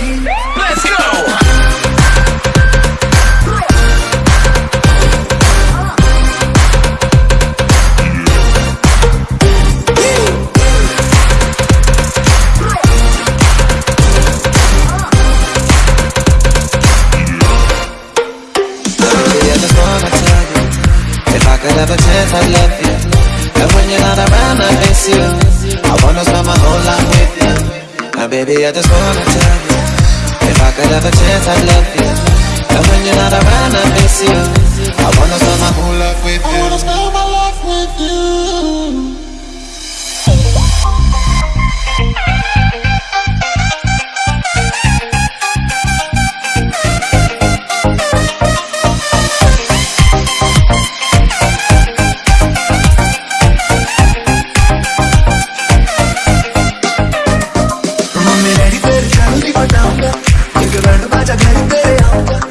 Let's go! could I love you. When you're not around, I miss you. I wanna spend my whole life with you. Baby, I just wanna tell you if I could have a chance, I'd love you. And when you're not around, I miss you. I wanna spend my whole life with you. I wanna spend my life with you. रण बाजा घर तेरे आऊँगा